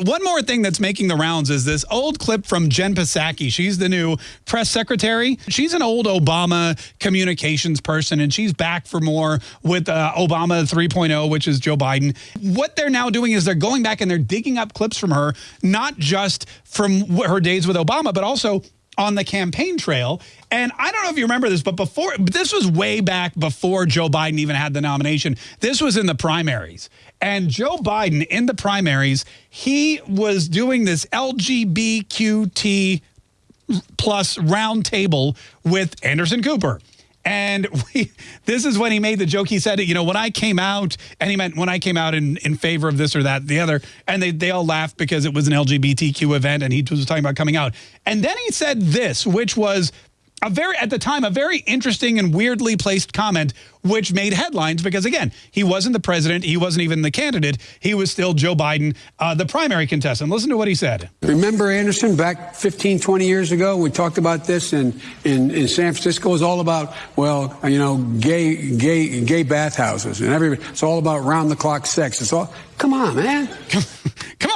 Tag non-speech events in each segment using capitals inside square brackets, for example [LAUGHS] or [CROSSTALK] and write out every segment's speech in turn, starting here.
One more thing that's making the rounds is this old clip from Jen Psaki. She's the new press secretary. She's an old Obama communications person, and she's back for more with uh, Obama 3.0, which is Joe Biden. What they're now doing is they're going back and they're digging up clips from her, not just from her days with Obama, but also on the campaign trail. And I don't know if you remember this, but before this was way back before Joe Biden even had the nomination. This was in the primaries. And Joe Biden in the primaries, he was doing this LGBTQ plus roundtable with Anderson Cooper. And [LAUGHS] we, this is when he made the joke. He said, you know, when I came out, and he meant when I came out in, in favor of this or that, the other, and they, they all laughed because it was an LGBTQ event and he was talking about coming out. And then he said this, which was a very, at the time, a very interesting and weirdly placed comment, which made headlines because, again, he wasn't the president. He wasn't even the candidate. He was still Joe Biden, uh, the primary contestant. Listen to what he said. Remember, Anderson, back 15, 20 years ago, we talked about this in, in, in San Francisco. Was all about, well, you know, gay, gay, gay bathhouses and everybody. It's all about round the clock sex. It's all, come on, man. [LAUGHS]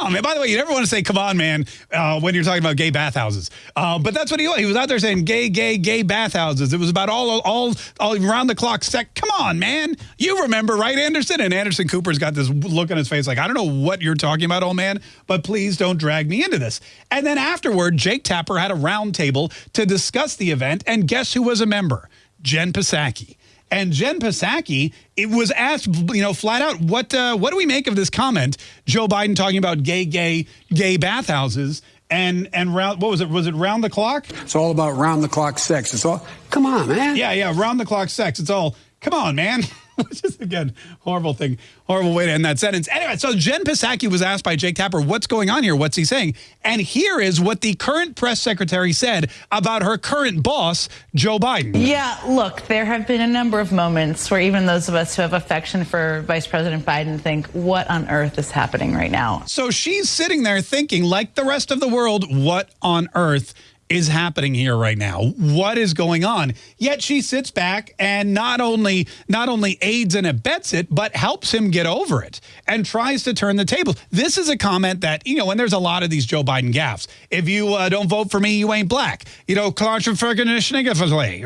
on, man. By the way, you never want to say, come on, man, uh, when you're talking about gay bathhouses. Uh, but that's what he was. He was out there saying gay, gay, gay bathhouses. It was about all, all, all round the clock sex. Come on, man. You remember, right, Anderson? And Anderson Cooper's got this look on his face like, I don't know what you're talking about, old man, but please don't drag me into this. And then afterward, Jake Tapper had a roundtable to discuss the event. And guess who was a member? Jen Psaki. And Jen Psaki, it was asked, you know, flat out, what uh, what do we make of this comment? Joe Biden talking about gay, gay, gay bathhouses and and round what was it? Was it round the clock? It's all about round the clock sex. It's all come on man. Yeah yeah round the clock sex. It's all come on man [LAUGHS] which is again horrible thing, horrible way to end that sentence. Anyway, so Jen Psaki was asked by Jake Tapper, "What's going on here? What's he saying?" And here is what the current press secretary said about her current boss, Joe Biden. Yeah, look, there have been a number of moments where even those of us who have affection for Vice President Biden think, "What on earth is happening right now?" So she's sitting there thinking, like the rest of the world, "What on earth?" Is happening here right now? What is going on? Yet she sits back and not only not only aids and abets it, but helps him get over it and tries to turn the tables. This is a comment that, you know, when there's a lot of these Joe Biden gaffes. If you uh, don't vote for me, you ain't black. You know,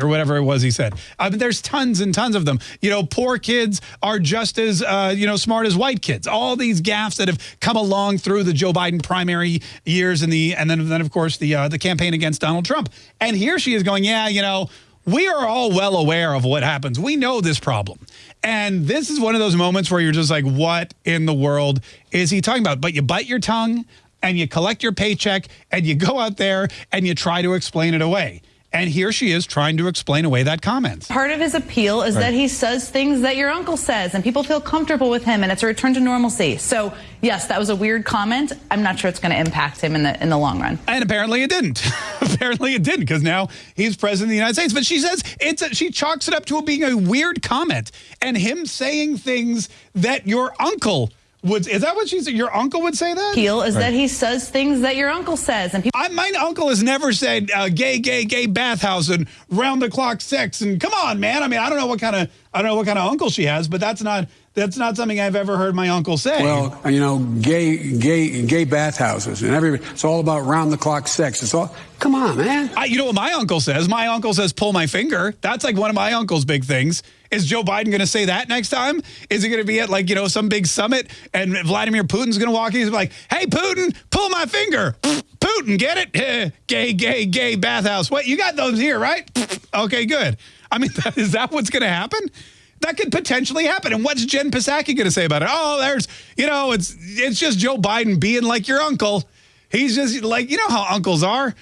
or whatever it was he said. I mean, there's tons and tons of them. You know, poor kids are just as, uh, you know, smart as white kids. All these gaffes that have come along through the Joe Biden primary years and the and then, then of course, the uh, the campaign against against Donald Trump. And here she is going, yeah, you know, we are all well aware of what happens. We know this problem. And this is one of those moments where you're just like, what in the world is he talking about? But you bite your tongue and you collect your paycheck and you go out there and you try to explain it away. And here she is trying to explain away that comment. Part of his appeal is right. that he says things that your uncle says and people feel comfortable with him and it's a return to normalcy. So yes, that was a weird comment. I'm not sure it's going to impact him in the in the long run. And apparently it didn't. [LAUGHS] apparently it didn't because now he's president of the United States. But she says it's a, she chalks it up to it being a weird comment and him saying things that your uncle would is that what she said? Your uncle would say that? Appeal is right. that he says things that your uncle says, and people. I, my uncle has never said uh, gay, gay, gay bathhouse and round the clock sex and come on, man. I mean, I don't know what kind of I don't know what kind of uncle she has, but that's not that's not something I've ever heard my uncle say. Well, you know, gay, gay, gay bathhouses and everybody. It's all about round the clock sex. It's all. Come on, man. I, you know what my uncle says? My uncle says, "Pull my finger." That's like one of my uncle's big things. Is Joe Biden going to say that next time? Is he going to be at like, you know, some big summit and Vladimir Putin's going to walk in? He's like, hey, Putin, pull my finger. [LAUGHS] Putin, get it? [LAUGHS] gay, gay, gay bathhouse. What? You got those here, right? [LAUGHS] okay, good. I mean, is that what's going to happen? That could potentially happen. And what's Jen Psaki going to say about it? Oh, there's, you know, it's it's just Joe Biden being like your uncle. He's just like, you know how uncles are.